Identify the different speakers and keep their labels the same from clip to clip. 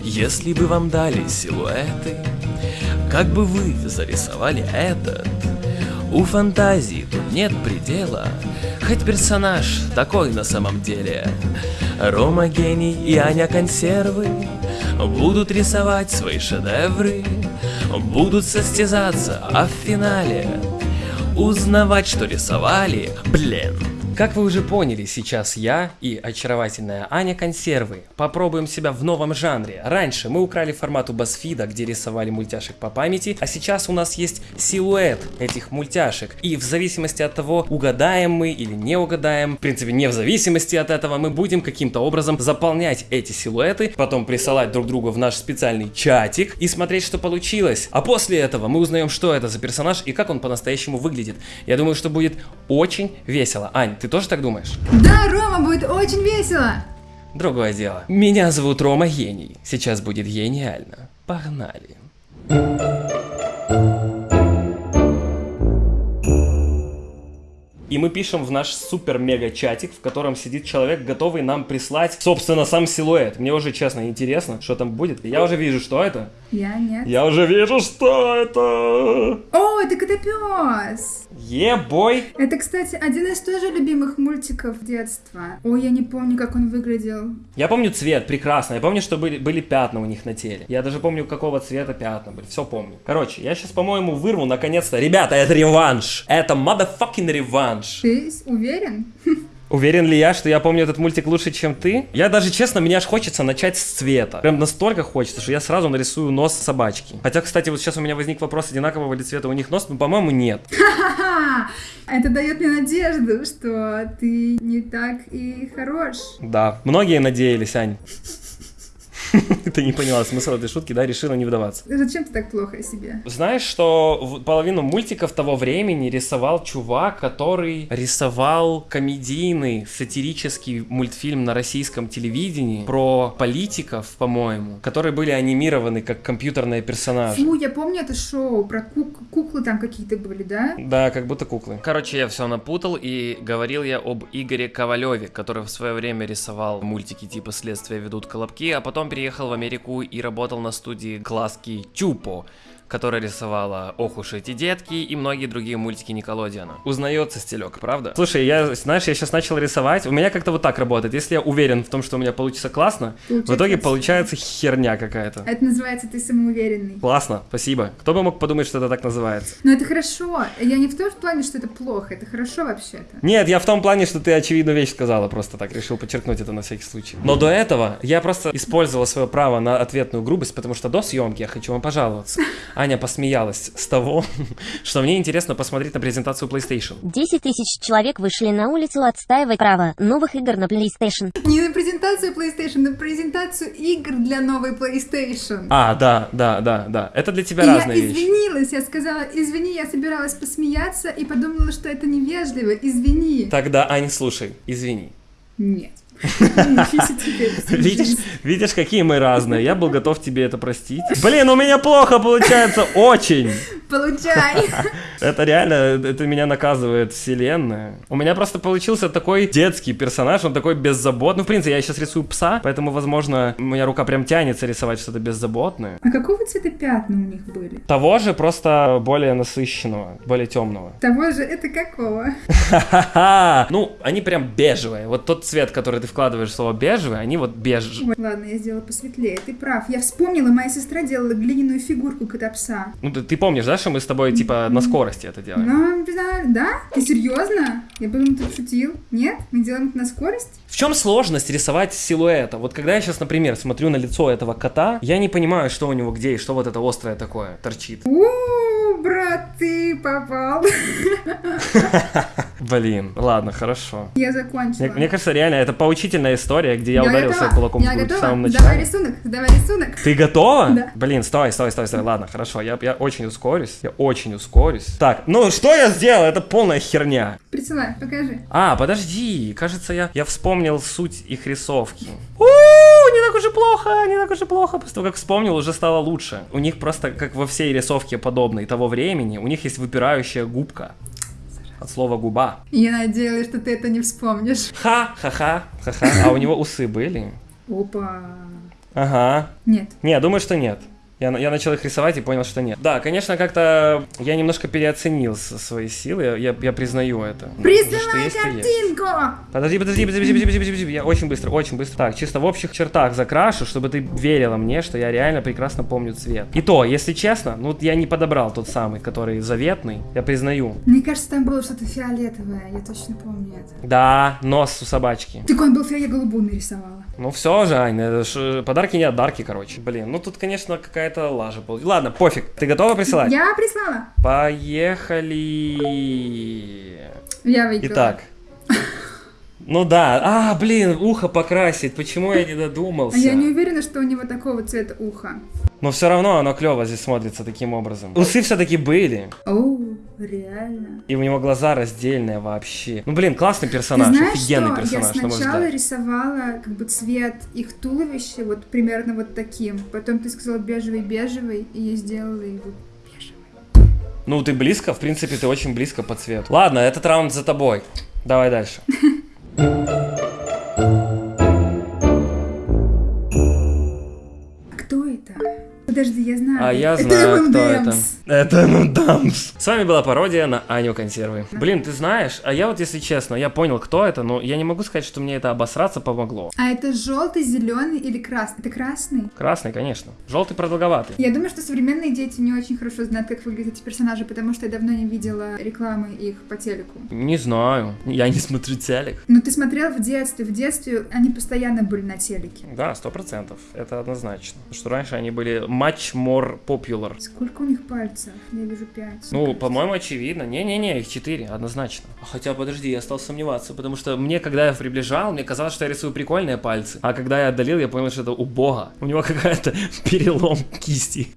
Speaker 1: Если бы вам дали силуэты, как бы вы зарисовали этот? У фантазии тут нет предела, хоть персонаж такой на самом деле. Рома гений и Аня консервы будут рисовать свои шедевры, будут состязаться, а в финале узнавать, что рисовали, блин. Как вы уже поняли, сейчас я и очаровательная Аня Консервы попробуем себя в новом жанре. Раньше мы украли формат у Басфида, где рисовали мультяшек по памяти, а сейчас у нас есть силуэт этих мультяшек. И в зависимости от того, угадаем мы или не угадаем, в принципе, не в зависимости от этого, мы будем каким-то образом заполнять эти силуэты, потом присылать друг другу в наш специальный чатик и смотреть, что получилось. А после этого мы узнаем, что это за персонаж и как он по-настоящему выглядит. Я думаю, что будет очень весело. Ань, ты тоже так думаешь?
Speaker 2: Да, Рома, будет очень весело.
Speaker 1: Другое дело. Меня зовут Рома Гений. Сейчас будет гениально. Погнали. И мы пишем в наш супер-мега-чатик, в котором сидит человек, готовый нам прислать, собственно, сам силуэт. Мне уже, честно, интересно, что там будет. Я уже вижу, что это.
Speaker 2: Я нет.
Speaker 1: Я уже вижу, что это.
Speaker 2: О, это Котопес.
Speaker 1: Е-бой.
Speaker 2: Это, кстати, один из тоже любимых мультиков детства. Ой, я не помню, как он выглядел.
Speaker 1: Я помню цвет, прекрасно. Я помню, что были, были пятна у них на теле. Я даже помню, какого цвета пятна были. Все помню. Короче, я сейчас, по-моему, вырву наконец-то. Ребята, это реванш. Это motherfucking реванш.
Speaker 2: Ты уверен?
Speaker 1: Уверен ли я, что я помню этот мультик лучше, чем ты? Я даже, честно, мне аж хочется начать с цвета. Прям настолько хочется, что я сразу нарисую нос собачки. Хотя, кстати, вот сейчас у меня возник вопрос, одинакового ли цвета у них нос, но, по-моему, нет.
Speaker 2: Это дает мне надежду, что ты не так и хорош.
Speaker 1: Да, многие надеялись, Ань. Ты не поняла смысл этой шутки, да, решила не вдаваться.
Speaker 2: Зачем ты так плохо о себе?
Speaker 1: Знаешь, что половину мультиков того времени рисовал чувак, который рисовал комедийный сатирический мультфильм на российском телевидении про политиков, по-моему, которые были анимированы как компьютерные персонажи.
Speaker 2: Фу, я помню это шоу про кук- куклы там какие-то были, да?
Speaker 1: Да, как будто куклы. Короче, я все напутал и говорил я об Игоре Ковалеве, который в свое время рисовал мультики типа «Следствие ведут колобки», а потом переехал в Америку и работал на студии Глазки Тюпо, которая рисовала «Ох уж эти детки» и многие другие мультики Николодиана. Узнается стилек, правда? Слушай, я, знаешь, я сейчас начал рисовать, у меня как-то вот так работает. Если я уверен в том, что у меня получится классно, в
Speaker 2: Получается
Speaker 1: итоге
Speaker 2: красиво.
Speaker 1: получается херня какая-то.
Speaker 2: Это называется ты самоуверенный.
Speaker 1: Классно, спасибо. Кто бы мог подумать, что это так называется?
Speaker 2: Но это хорошо. Я не в том плане, что это плохо. Это хорошо вообще-то.
Speaker 1: Нет, я в том плане, что ты очевидную вещь сказала, просто так решил подчеркнуть это на всякий случай. Но до этого я просто использовал свое право на ответную грубость, потому что до съемки я хочу вам пожаловаться. Аня посмеялась с того, что мне интересно посмотреть на презентацию PlayStation.
Speaker 3: 10 тысяч человек вышли на улицу отстаивать право новых игр на PlayStation.
Speaker 2: Не на презентацию PlayStation, на презентацию игр для новой PlayStation.
Speaker 1: А, да, да, да, да. Это для тебя
Speaker 2: И я
Speaker 1: разные вещи.
Speaker 2: извинилась, я сказала, извини, я собиралась посмеяться и подумала, что это невежливо, извини.
Speaker 1: Тогда, Ань, слушай, извини.
Speaker 2: Нет.
Speaker 1: Видишь, видишь, какие мы разные. Я был готов тебе это простить. Блин, у меня плохо получается, очень.
Speaker 2: Получай.
Speaker 1: Это реально, это меня наказывает вселенная. У меня просто получился такой детский персонаж, он такой беззаботный. Ну, в принципе, я сейчас рисую пса, поэтому, возможно, у меня рука прям тянется рисовать что-то беззаботное.
Speaker 2: А какого цвета пятна у них были?
Speaker 1: Того же, просто более насыщенного, более темного.
Speaker 2: Того же, это какого?
Speaker 1: Ну, они прям бежевые. Вот тот цвет, который ты вкладываешь в слово бежевый, они вот беж.
Speaker 2: Ой, ладно, я сделала посветлее, ты прав. Я вспомнила, моя сестра делала глиняную фигурку кота пса.
Speaker 1: Ну, ты помнишь, да, что мы с тобой, типа, на скорости это делаем?
Speaker 2: Ну, да, да? Ты серьезно? Я подумала, ты шутил. Нет? Мы делаем это на скорость?
Speaker 1: В чем сложность рисовать силуэта? Вот когда я сейчас, например, смотрю на лицо этого кота, я не понимаю, что у него где и что вот это острое такое торчит.
Speaker 2: У, брат, ты попал.
Speaker 1: Блин, ладно, хорошо.
Speaker 2: Я закончила.
Speaker 1: Мне, мне кажется, реально, это поучительная история, где я,
Speaker 2: Я
Speaker 1: ударил
Speaker 2: готова.
Speaker 1: кулаком
Speaker 2: Я
Speaker 1: в грудь в самом
Speaker 2: Давай
Speaker 1: начале.
Speaker 2: рисунок, давай рисунок.
Speaker 1: Ты готова?
Speaker 2: Да.
Speaker 1: Блин, стой, стой, стой, стой. Ладно, хорошо, я, я очень ускорюсь. Я очень ускорюсь. Так, ну что я сделал? Это полная херня.
Speaker 2: Присылай, покажи.
Speaker 1: А, подожди, кажется, я, я вспомнил суть их рисовки. У, так уж и плохо, не так уж и плохо. После того, как вспомнил, уже стало лучше. У них просто, как во всей рисовке подобной того времени, у них есть выпирающая губка. От слова губа.
Speaker 2: Я надеялась, что ты это не вспомнишь.
Speaker 1: Ха, ха-ха, ха-ха. А у него усы были?
Speaker 2: Опа.
Speaker 1: Ага.
Speaker 2: Нет.
Speaker 1: Не, думаю, что нет. Я, я начал их рисовать и понял, что нет. Да, конечно, как-то я немножко переоценил свои силы, я, я- я признаю это. Ну, что
Speaker 2: Присылай
Speaker 1: есть,
Speaker 2: картинку!
Speaker 1: Подожди, подожди, подожди, подожди, подожди, подожди, я очень быстро, очень быстро. Так, чисто в общих чертах закрашу, чтобы ты верила мне, что я реально прекрасно помню цвет. И то, если честно, ну я не подобрал тот самый, который заветный, я признаю.
Speaker 2: Мне кажется, там было что-то фиолетовое, я точно помню это.
Speaker 1: Да, нос у собачки.
Speaker 2: Так он был я голубую нарисовала.
Speaker 1: Ну все же, ж, э, подарки не от дарки, короче. Блин, ну тут, конечно, какая-то лажа получилась. Ладно, пофиг. Ты готова присылать?
Speaker 2: Я прислала.
Speaker 1: Поехали.
Speaker 2: Я выиграла.
Speaker 1: Итак. Ну да, а, блин, ухо покрасить, почему я не додумался?
Speaker 2: А я не уверена, что у него такого цвета ухо.
Speaker 1: Но все равно оно клево здесь смотрится таким образом. Усы все-таки были,
Speaker 2: О, реально.
Speaker 1: и у него глаза раздельные вообще. Ну блин, классный персонаж,
Speaker 2: Ты знаешь,
Speaker 1: офигенный
Speaker 2: что
Speaker 1: персонаж,
Speaker 2: я
Speaker 1: на
Speaker 2: сначала
Speaker 1: взгляд.
Speaker 2: рисовала как бы цвет их туловища вот примерно вот таким. Потом ты сказала бежевый-бежевый, и я сделала его бежевый.
Speaker 1: Ну ты близко, в принципе, ты очень близко по цвету. Ладно, этот раунд за тобой. Давай дальше.
Speaker 2: Подожди, я знаю.
Speaker 1: А я знаю, кто это. Это M&M's. С вами была пародия на Аню Консервы. Блин, ты знаешь, а я вот, если честно, я понял, кто это, но я не могу сказать, что мне это обосраться помогло.
Speaker 2: А это желтый, зеленый или красный? Это красный?
Speaker 1: Красный, конечно. Желтый продолговатый.
Speaker 2: Я думаю, что современные дети не очень хорошо знают, как выглядят эти персонажи, потому что я давно не видела рекламы их по телеку.
Speaker 1: Не знаю. Я не смотрю телек.
Speaker 2: Но ты смотрел в детстве. В детстве они постоянно были на телеке.
Speaker 1: Да, сто процентов. Это однозначно. Что раньше они были much more popular.
Speaker 2: Сколько у них пальцев? Я вижу пять.
Speaker 1: Ну, по-моему, очевидно. Не-не-не, их четыре, однозначно. Хотя, подожди, я стал сомневаться, потому что мне, когда я приближал, мне казалось, что я рисую прикольные пальцы. А когда я отдалил, я понял, что это у бога. У него какая-то перелом кисти.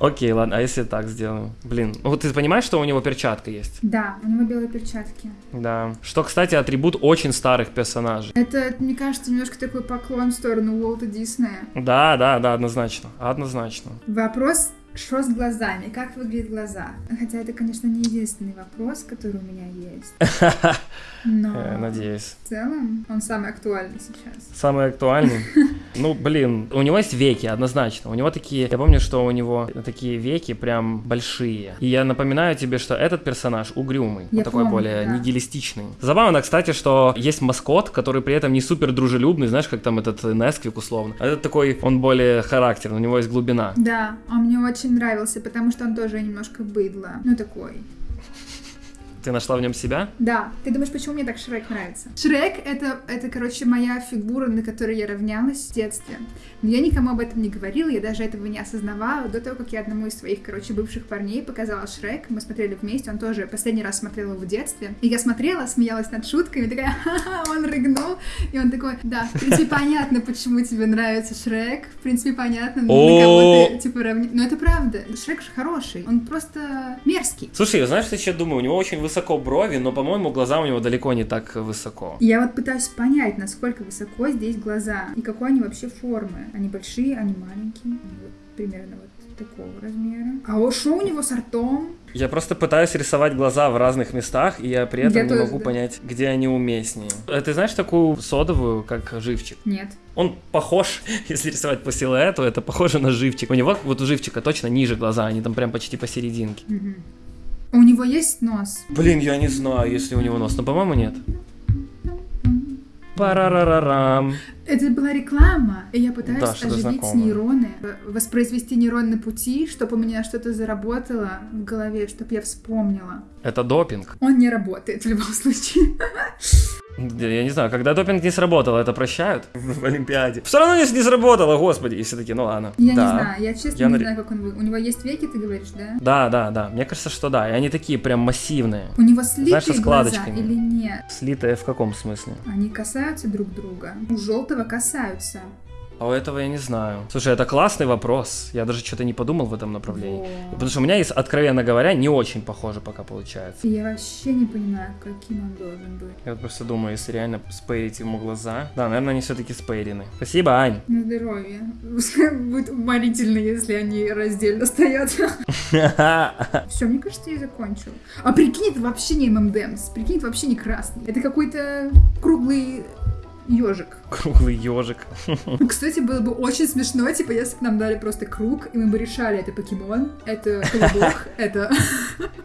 Speaker 1: Окей, ладно, а если так сделаю? Блин, ну вот ты понимаешь, что у него перчатка есть?
Speaker 2: Да, у него белые перчатки.
Speaker 1: Да. Что, кстати, атрибут очень старых персонажей.
Speaker 2: Это, мне кажется, немножко такой поклон в сторону Уолта Диснея.
Speaker 1: Да, да, да, однозначно. Однозначно.
Speaker 2: Вопрос, что с глазами? Как выглядят глаза? Хотя это, конечно, не единственный вопрос, который у меня есть. Но
Speaker 1: Э, Надеюсь.
Speaker 2: в целом он самый актуальный сейчас.
Speaker 1: Самый актуальный. Ну, блин, у него есть веки, однозначно. У него такие, я помню, что у него такие веки прям большие. И я напоминаю тебе, что этот персонаж угрюмый,
Speaker 2: Я
Speaker 1: он такой
Speaker 2: помню,
Speaker 1: более
Speaker 2: да.
Speaker 1: нигилистичный. Забавно, кстати, что есть маскот, который при этом не супер дружелюбный, знаешь, как там этот Несквик условно. А этот такой, он более характерный, у него есть глубина.
Speaker 2: Да, он мне очень нравился, потому что он тоже немножко быдло. Ну, такой.
Speaker 1: Ты нашла в нем себя?
Speaker 2: Да. Ты думаешь, почему мне так Шрек нравится? Шрек — это, это, короче, моя фигура, на которой я равнялась в детстве. Но я никому об этом не говорила, я даже этого не осознавала до того, как я одному из своих, короче, бывших парней показала Шрек. Мы смотрели вместе, он тоже последний раз смотрел его в детстве. И я смотрела, смеялась над шутками, такая, ха-ха, он рыгнул. И он такой, да, в принципе, понятно, почему тебе нравится Шрек. В принципе, понятно, на кого ты, типа, равни... Но это правда. Шрек же хороший. Он просто мерзкий.
Speaker 1: Слушай, знаешь, что я еще думаю? У него очень высоко брови, но, по-моему, глаза у него далеко не так высоко.
Speaker 2: Я вот пытаюсь понять, насколько высоко здесь глаза и какой они вообще формы. Они большие, они маленькие, вот примерно вот такого размера. А о, что у него с ртом?
Speaker 1: Я просто пытаюсь рисовать глаза в разных местах, и я при этом
Speaker 2: Я
Speaker 1: не
Speaker 2: тоже,
Speaker 1: могу
Speaker 2: да.
Speaker 1: понять, где они уместнее. А Ты знаешь такую содовую, как живчик?
Speaker 2: Нет.
Speaker 1: Он похож, если рисовать по силуэту, это похоже на живчик. У него, вот у живчика точно ниже глаза, они там прям почти посерединке.
Speaker 2: Мгм. У него есть нос?
Speaker 1: Блин, я не знаю, если у него нос, но, по-моему, нет. Парарарарам.
Speaker 2: Это была реклама, и я пытаюсь
Speaker 1: Да,
Speaker 2: оживить нейроны, э, воспроизвести нейронные пути, чтобы у меня что-то заработало в голове, чтобы я вспомнила.
Speaker 1: Это допинг.
Speaker 2: Он не работает в любом случае.
Speaker 1: Я не знаю, когда допинг не сработал, это прощают в Олимпиаде. Все равно не, не сработало, господи. И все таки ну ладно.
Speaker 2: Я
Speaker 1: Да.
Speaker 2: не знаю, я честно
Speaker 1: Я
Speaker 2: не знаю, как он вы... У него есть веки, ты говоришь, да?
Speaker 1: Да, да, да. Мне кажется, что да. И они такие прям массивные.
Speaker 2: У него
Speaker 1: Знаешь, со
Speaker 2: слитые глаза
Speaker 1: складочками.
Speaker 2: или нет?
Speaker 1: Слитые в каком смысле?
Speaker 2: Они касаются друг друга. У желтого касаются.
Speaker 1: А у этого я не знаю. Слушай, это классный вопрос. Я даже что-то не подумал в этом направлении.
Speaker 2: Во.
Speaker 1: Потому что у меня есть, откровенно говоря, не очень похоже пока получается.
Speaker 2: Я вообще не понимаю, каким он должен быть.
Speaker 1: Я вот просто думаю, если реально спейрить ему глаза. Да, наверное, они все-таки спейрены. Спасибо, Ань.
Speaker 2: На здоровье. Будет уморительно, если они раздельно стоят. Все, мне кажется, я закончил. А прикинь, это вообще не ММДМС. Прикинь, это вообще не красный. Это какой-то круглый ежик.
Speaker 1: Круглый ежик.
Speaker 2: Кстати, было бы очень смешно, типа, если бы нам дали просто круг, и мы бы решали, это покемон, это колобок, это...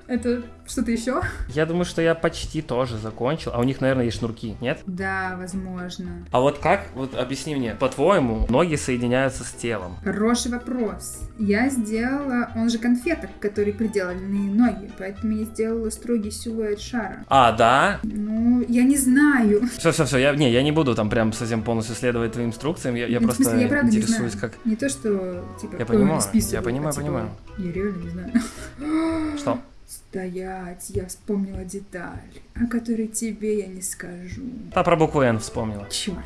Speaker 2: Это что-то еще?
Speaker 1: Я думаю, что я почти тоже закончил. А у них, наверное, есть шнурки, нет?
Speaker 2: Да, возможно.
Speaker 1: А вот как, вот объясни мне, по-твоему, ноги соединяются с телом?
Speaker 2: Хороший вопрос. Я сделала, он же конфеток, которые приделаны ноги, поэтому я сделала строгий силуэт шара.
Speaker 1: А, да?
Speaker 2: Ну, я не знаю.
Speaker 1: Все, все, все, я, не, я не буду там прям совсем полностью следовать твоим инструкциям, я, я
Speaker 2: Ну,
Speaker 1: просто
Speaker 2: смысле, я правда не
Speaker 1: интересуюсь,
Speaker 2: знаю.
Speaker 1: как...
Speaker 2: Не то, что, типа,
Speaker 1: Я понимаю, я понимаю,
Speaker 2: а, типа,
Speaker 1: понимаю.
Speaker 2: Я реально не знаю.
Speaker 1: Что?
Speaker 2: Стоять, я вспомнила деталь, о которой тебе я не скажу.
Speaker 1: Та про букву Н вспомнила.
Speaker 2: Черт.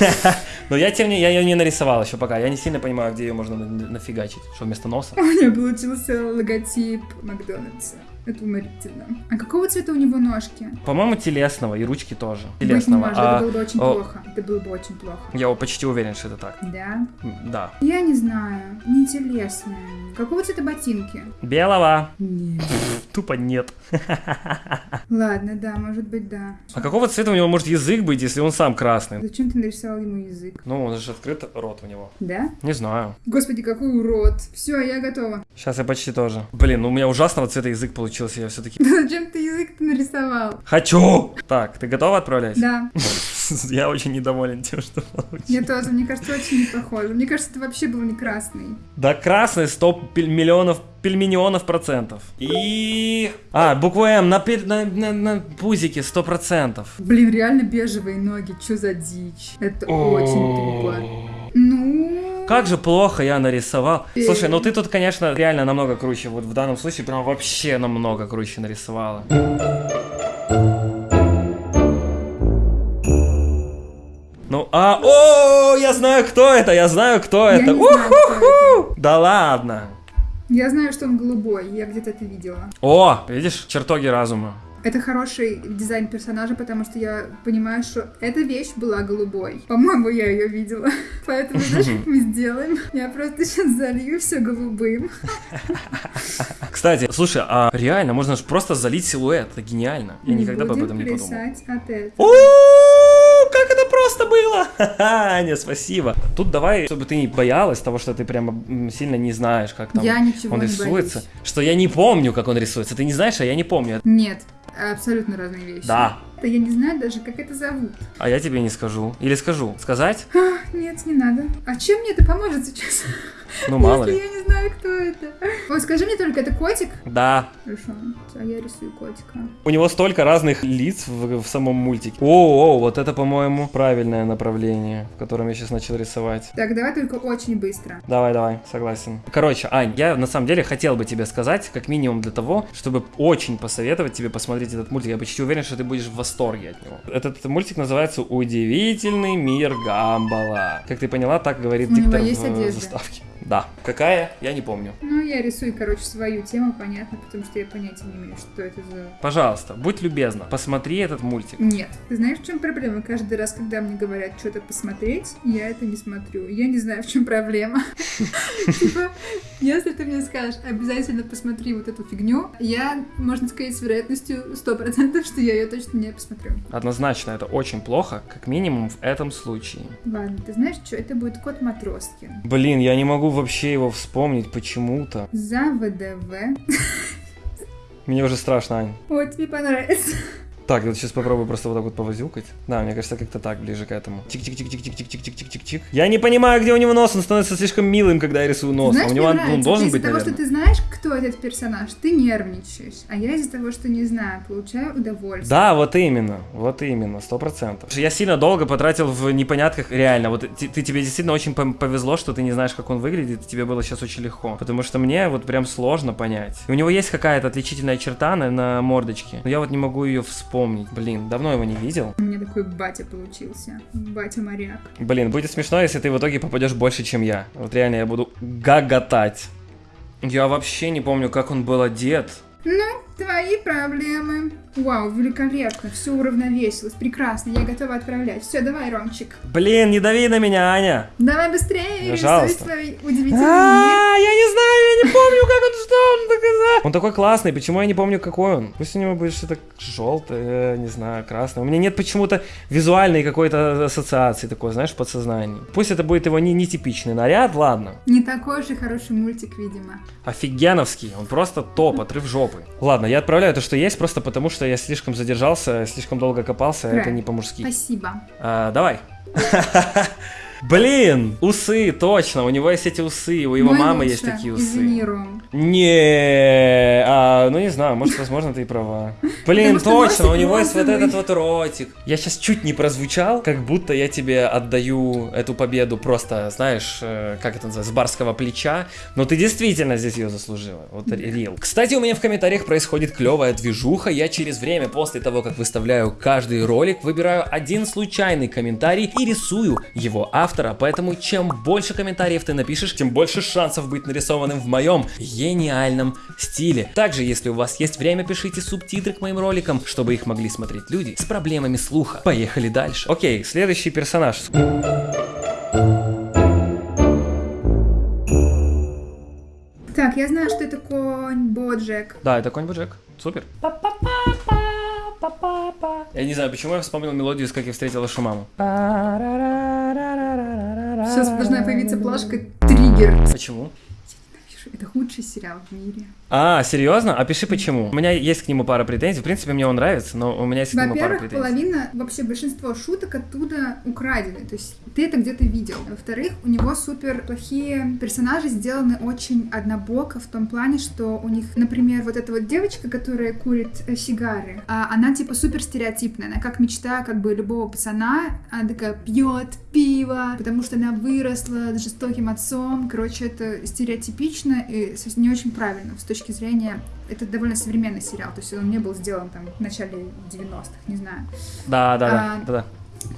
Speaker 1: Но я тем не я ее не нарисовал еще пока. Я не сильно понимаю, где ее можно на- нафигачить. Что вместо носа?
Speaker 2: У меня получился логотип Макдональдса. Это уморительно. А какого цвета у него ножки?
Speaker 1: По-моему, телесного, и ручки тоже.
Speaker 2: Быть не
Speaker 1: Телесного.
Speaker 2: может,
Speaker 1: А
Speaker 2: это было бы очень
Speaker 1: о,
Speaker 2: плохо. Это было бы очень плохо.
Speaker 1: я почти уверен, что это так.
Speaker 2: Да?
Speaker 1: Да.
Speaker 2: Я не знаю. Не телесные. Какого цвета ботинки?
Speaker 1: Белого.
Speaker 2: Нет.
Speaker 1: Тупо нет.
Speaker 2: Ладно, да, может быть, да.
Speaker 1: А какого цвета у него может язык быть, если он сам красный?
Speaker 2: Зачем ты нарисовал ему язык?
Speaker 1: Ну, он же открыт рот у него.
Speaker 2: Да?
Speaker 1: Не знаю.
Speaker 2: Господи, какой урод. Все, я готова.
Speaker 1: Сейчас я почти тоже. Блин, ну у меня ужасного цвета язык получился, я все-таки...
Speaker 2: Да зачем ты язык-то нарисовал?
Speaker 1: Хочу! Так, ты готова отправлять?
Speaker 2: Да,
Speaker 1: Я очень недоволен тем, что получилось.
Speaker 2: я тоже. Мне кажется, очень не похоже. Мне кажется, это вообще был не красный.
Speaker 1: Да красный 100 пель- миллионов, пельмиллионов процентов. И... А, буква М на, на, на, на пузике 100 процентов.
Speaker 2: Блин, реально бежевые ноги. Чё за дичь? Это очень тупо. Ну...
Speaker 1: Как же плохо я нарисовал. Слушай, ну ты тут, конечно, реально намного круче. Вот в данном случае прям вообще намного круче нарисовала. Ну, а, о, я знаю, кто это, я знаю, кто
Speaker 2: Я
Speaker 1: это.
Speaker 2: знаю, кто
Speaker 1: Уху-ху! Да ладно.
Speaker 2: Я знаю, что он голубой. Я где-то это видела.
Speaker 1: О, видишь, чертоги разума.
Speaker 2: Это хороший дизайн персонажа, потому что я понимаю, что эта вещь была голубой. По-моему, я ее видела. Поэтому, знаешь, как мы сделаем? Я просто сейчас залью все голубым.
Speaker 1: Кстати, слушай, а реально, можно же просто залить силуэт, это гениально. Я никогда бы об этом не подумал.
Speaker 2: от этого.
Speaker 1: Как это просто было! Аня, спасибо. Тут давай, чтобы ты не боялась того, что ты прямо сильно не знаешь, как там
Speaker 2: Я ничего
Speaker 1: он
Speaker 2: не
Speaker 1: рисуется.
Speaker 2: боюсь.
Speaker 1: Что я не помню, как он рисуется. Ты не знаешь, а я не помню.
Speaker 2: Нет, абсолютно разные вещи.
Speaker 1: Да.
Speaker 2: Да я не знаю даже, как это зовут.
Speaker 1: А я тебе не скажу. Или скажу. Сказать?
Speaker 2: А, нет, не надо. А чем мне это поможет сейчас?
Speaker 1: Ну, мало ли.
Speaker 2: я не знаю, кто это. Ой, скажи мне только, это котик?
Speaker 1: Да.
Speaker 2: Хорошо, а я рисую котика.
Speaker 1: У него столько разных лиц в, в самом мультике. О, о, вот это, по-моему, правильное направление, в котором я сейчас начал рисовать.
Speaker 2: Так, давай только очень быстро.
Speaker 1: Давай, давай, согласен. Короче, Ань, я на самом деле хотел бы тебе сказать, как минимум для того, чтобы очень посоветовать тебе посмотреть этот мультик. Я почти уверен, что ты будешь в восторге от него. Этот мультик называется «Удивительный мир Гамбала». Как ты поняла, так говорит
Speaker 2: У
Speaker 1: диктор
Speaker 2: есть
Speaker 1: в
Speaker 2: одежда?
Speaker 1: заставке. Да. Какая? Я не помню.
Speaker 2: Ну, я рисую, короче, свою тему, понятно, потому что я понятия не имею, что это за...
Speaker 1: Пожалуйста, будь любезна, посмотри этот мультик.
Speaker 2: Нет. Ты знаешь, в чем проблема? Каждый раз, когда мне говорят что-то посмотреть, я это не смотрю. Я не знаю, в чем проблема. Типа, если ты мне скажешь, обязательно посмотри вот эту фигню, я, можно сказать, с вероятностью 100%, что я ее точно не посмотрю.
Speaker 1: Однозначно, это очень плохо, как минимум в этом случае.
Speaker 2: Ладно, ты знаешь, что это будет кот Матроскин.
Speaker 1: Блин, я не могу вообще его вспомнить почему-то.
Speaker 2: За ВДВ.
Speaker 1: Мне уже страшно, Ань.
Speaker 2: Ой, тебе понравится.
Speaker 1: Так, я вот сейчас попробую просто вот так вот повозюкать. Да, мне кажется, как-то так, ближе к этому. Чик-чик-чик-чик-чик-чик-чик-чик-чик-чик. Я не понимаю, где у него нос, он становится слишком милым, когда я рисую нос.
Speaker 2: Знаешь,
Speaker 1: а у него он,
Speaker 2: нравится.
Speaker 1: должен
Speaker 2: Ты
Speaker 1: быть,
Speaker 2: из-за того, что ты знаешь, кто этот персонаж, ты нервничаешь. А я из-за того, что не знаю, получаю удовольствие.
Speaker 1: Да, вот именно, вот именно, сто процентов. Я сильно долго потратил в непонятках, реально, вот ты, ты- тебе действительно очень повезло, что ты не знаешь, как он выглядит, тебе было сейчас очень легко, потому что мне вот прям сложно понять. И у него есть какая-то отличительная черта на, на мордочке, но я вот не могу ее вспомнить, блин, давно его не видел.
Speaker 2: У меня такой батя получился. Батя-моряк.
Speaker 1: Блин, будет смешно, если ты в итоге попадешь больше, чем я. Вот реально я буду гаготать. Я вообще не помню, как он был одет.
Speaker 2: Ну, твои проблемы. Вау, великолепно, все уравновесилось, прекрасно, я готова отправлять. Все, давай, Ромчик.
Speaker 1: Блин, не дави на меня, Аня.
Speaker 2: Давай быстрее, рисуй
Speaker 1: Пожалуйста.
Speaker 2: свой удивительный мир.
Speaker 1: я не знаю, я не помню, как он, что он доказал. Он такой классный, почему я не помню, какой он? Пусть у него будет что-то желтое, не знаю, красное. У меня нет почему-то визуальной какой-то ассоциации такой, знаешь, в подсознании. Пусть это будет его не нетипичный наряд, ладно.
Speaker 2: Не такой же хороший мультик, видимо.
Speaker 1: Офигеновский, он просто топ, отрыв жопы. Ладно, я отправляю то, что есть, просто потому что я слишком задержался, слишком долго копался, это
Speaker 2: Правильно.
Speaker 1: не по-мужски.
Speaker 2: Спасибо.
Speaker 1: А, давай. Блин, усы, точно, у него есть эти усы, у его
Speaker 2: Мой
Speaker 1: мамы
Speaker 2: лучше.
Speaker 1: есть такие усы. Не, а, ну не знаю, может, возможно, ты и права. Блин, точно, у него есть вот этот вот ротик. Я сейчас чуть не прозвучал, как будто я тебе отдаю эту победу просто, знаешь, э, как это называется, с барского плеча. Но ты действительно здесь ее заслужила. Вот рил. Кстати, у меня в комментариях происходит клевая движуха. Я через время, после того, как выставляю каждый ролик, выбираю один случайный комментарий и рисую его автора. Поэтому чем больше комментариев ты напишешь, тем больше шансов быть нарисованным в моем гениальном стиле. Также, если у вас есть время, пишите субтитры к моим роликам, чтобы их могли смотреть люди с проблемами слуха. Поехали дальше. Окей, следующий персонаж.
Speaker 2: Так, я знаю, что это конь Боджек.
Speaker 1: Да, это конь Боджек. Супер. Я не знаю, почему я вспомнил мелодию, с как я встретил вашу маму.
Speaker 2: Сейчас должна появиться плашка «Триггер».
Speaker 1: Почему?
Speaker 2: Это худший сериал в мире.
Speaker 1: А, серьезно? Опиши почему. У меня есть к нему пара претензий. В принципе, мне он нравится, но у меня есть к нему пара
Speaker 2: Во-первых,
Speaker 1: претензий.
Speaker 2: половина, вообще большинство шуток оттуда украдены. То есть ты это где-то видел. Во-вторых, у него супер плохие персонажи сделаны очень однобоко в том плане, что у них, например, вот эта вот девочка, которая курит э, сигары, а, она типа супер стереотипная. Она как мечта как бы любого пацана. Она такая пьет пиво, потому что она выросла с жестоким отцом. Короче, это стереотипично и с- не очень правильно с точки зрения... Это довольно современный сериал, то есть он не был сделан там в начале 90-х, не знаю.
Speaker 1: Да, да,
Speaker 2: А,
Speaker 1: да, да.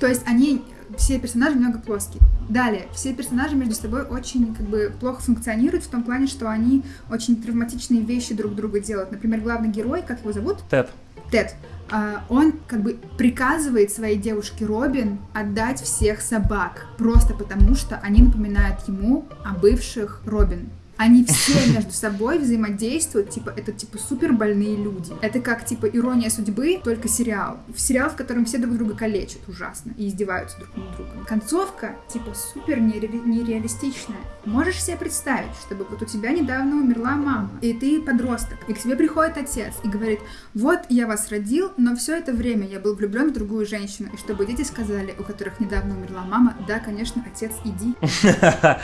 Speaker 2: То есть они, все персонажи немного плоские. Далее, все персонажи между собой очень как бы плохо функционируют в том плане, что они очень травматичные вещи друг другу делают. Например, главный герой, как его зовут?
Speaker 1: Тед.
Speaker 2: Тед. А, он как бы приказывает своей девушке Робин отдать всех собак, просто потому что они напоминают ему о бывших Робин. Они все между собой взаимодействуют, типа, это типа супер больные люди. Это как типа ирония судьбы, только сериал. В сериал, в котором все друг друга калечат ужасно и издеваются друг над другом. Концовка, типа, супер нере- нереалистичная. Можешь себе представить, чтобы вот у тебя недавно умерла мама, и ты подросток, и к тебе приходит отец и говорит, вот я вас родил, но все это время я был влюблен в другую женщину, и чтобы дети сказали, у которых недавно умерла мама, да, конечно, отец, иди.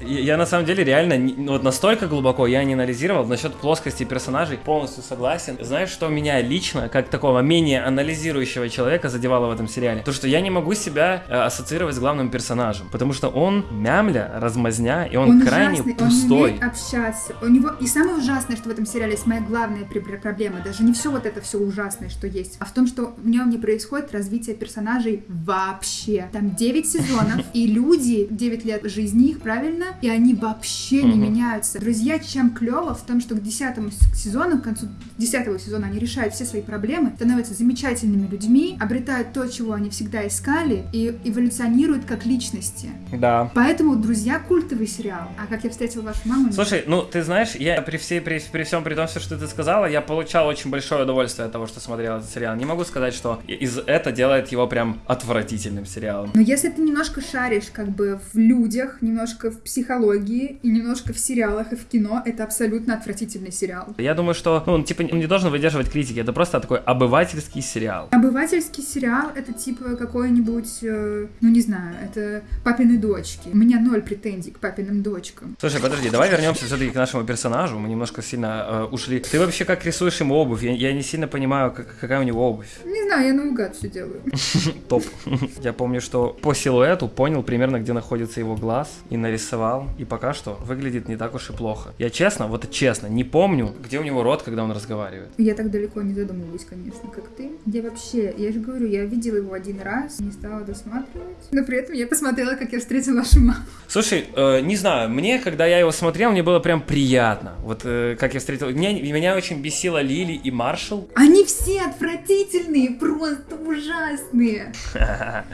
Speaker 1: Я, на самом деле реально ну, вот настолько глубоко я не анализировал насчет плоскости персонажей, полностью согласен. Знаешь, что меня лично, как такого менее анализирующего человека, задевало в этом сериале? То, что я не могу себя э, ассоциировать с главным персонажем, потому что он мямля, размазня, и он, крайне
Speaker 2: ужасный, он не
Speaker 1: пустой.
Speaker 2: умеет общаться. У него и самое ужасное, что в этом сериале есть моя главная проблема, даже не все вот это все ужасное, что есть, а в том, что в нем не происходит развитие персонажей вообще. Там 9 сезонов, и люди 9 лет жизни их, правильно? И они вообще не меняются. Друзья, чем клево в том, что к 10 сезону, к концу 10 сезона они решают все свои проблемы, становятся замечательными людьми, обретают то, чего они всегда искали, и эволюционируют как личности.
Speaker 1: Да.
Speaker 2: Поэтому «Друзья» — культовый сериал. А как я встретила вашу маму...
Speaker 1: Слушай, ну ты знаешь, я при всей при, при всем при том, все, что ты сказала, я получал очень большое удовольствие от того, что смотрел этот сериал. Не могу сказать, что из это делает его прям отвратительным сериалом.
Speaker 2: Но если ты немножко шаришь как бы в людях, немножко в психологии и немножко в сериалах и в кино, это абсолютно отвратительный сериал.
Speaker 1: Я думаю, что ну, он типа он не должен выдерживать критики. Это просто такой обывательский сериал.
Speaker 2: Обывательский сериал — это типа какой-нибудь, э, ну не знаю, это папины дочки. У меня ноль претензий к папиным дочкам.
Speaker 1: Слушай, подожди, давай вернемся все-таки к нашему персонажу. Мы немножко сильно э, ушли. Ты вообще как рисуешь ему обувь? Я, я не сильно понимаю, как- какая у него обувь.
Speaker 2: Не знаю, я наугад все делаю.
Speaker 1: Топ. Я помню, что по силуэту понял примерно, где находится его глаз, и нарисовал. И пока что выглядит не так уж и плохо. Я честно, вот честно, не помню, где у него рот, когда он разговаривает.
Speaker 2: Я так далеко не задумываюсь, конечно, как ты. Я вообще, я же говорю, я видела его один раз, не стала досматривать. Но при этом я посмотрела, как я встретила вашу маму.
Speaker 1: Слушай, э, не знаю, мне, когда я его смотрел, мне было прям приятно. Вот э, как я встретил... Меня, меня очень бесила Лили и Маршал.
Speaker 2: Они все отвратительные, просто ужасные.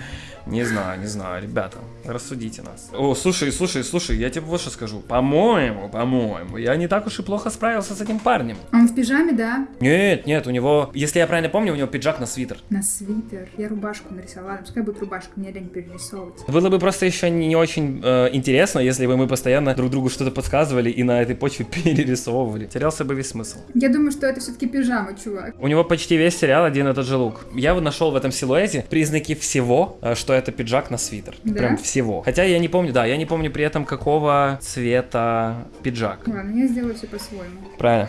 Speaker 1: Не знаю, не знаю, ребята, рассудите нас. О, слушай, слушай, слушай, я тебе вот что скажу. По-моему, по-моему, я не так уж и плохо справился с этим парнем.
Speaker 2: Он в пижаме, да?
Speaker 1: Нет, нет, у него, если я правильно помню, у него пиджак на свитер.
Speaker 2: На свитер. Я рубашку нарисовала. Пускай будет рубашка, мне лень перерисовывать.
Speaker 1: Было бы просто еще не очень э, интересно, если бы мы постоянно друг другу что-то подсказывали и на этой почве перерисовывали. Терялся бы весь смысл.
Speaker 2: Я думаю, что это все-таки пижама, чувак.
Speaker 1: У него почти весь сериал один и тот же лук. Я вот нашел в этом силуэте признаки всего, э, что это пиджак на свитер.
Speaker 2: Да?
Speaker 1: Прям всего. Хотя я не помню, да, я не помню при этом какого цвета пиджак.
Speaker 2: Ладно, я сделаю все по-своему.
Speaker 1: Правильно.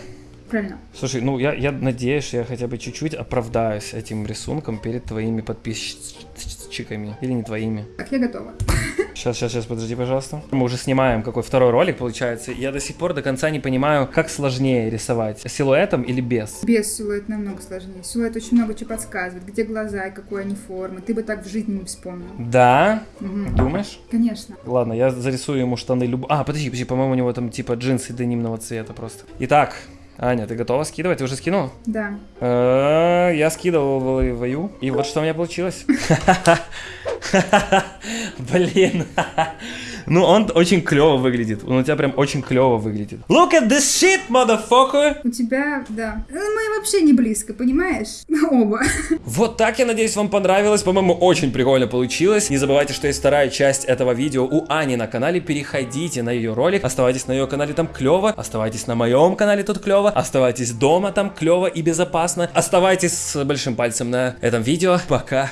Speaker 2: Правильно.
Speaker 1: Слушай, ну я, я надеюсь, я хотя бы чуть-чуть оправдаюсь этим рисунком перед твоими подписчиками. Или не твоими.
Speaker 2: Так, я готова.
Speaker 1: Сейчас, сейчас, сейчас, подожди, пожалуйста. Мы уже снимаем какой второй ролик, получается. Я до сих пор до конца не понимаю, как сложнее рисовать, силуэтом или без.
Speaker 2: Без силуэт намного сложнее. Силуэт очень много чего подсказывает. Где глаза и какой они формы. Ты бы так в жизни не вспомнил.
Speaker 1: Да?
Speaker 2: Мгм.
Speaker 1: Думаешь?
Speaker 2: Конечно.
Speaker 1: Ладно, я зарисую ему штаны люб... А, подожди, подожди, по-моему, у него там типа джинсы денимного цвета просто. Итак, Аня, ты готова скидывать? Ты уже скинул?
Speaker 2: Да.
Speaker 1: Э, Я скидывал в вою, и вот что у меня получилось. Блин. Ну, он очень клево выглядит. Он у тебя прям очень клево выглядит. Look at this shit, motherfucker!
Speaker 2: У тебя, да. Э, Мы вообще не близко, понимаешь? Оба.
Speaker 1: Вот так, я надеюсь, вам понравилось. По-моему, очень прикольно получилось. Не забывайте, что есть вторая часть этого видео у Ани на канале. Переходите на ее ролик. Оставайтесь на ее канале, там клево. Оставайтесь на моем канале, тут клево. Оставайтесь дома, там клево и безопасно. Оставайтесь с большим пальцем на этом видео. Пока.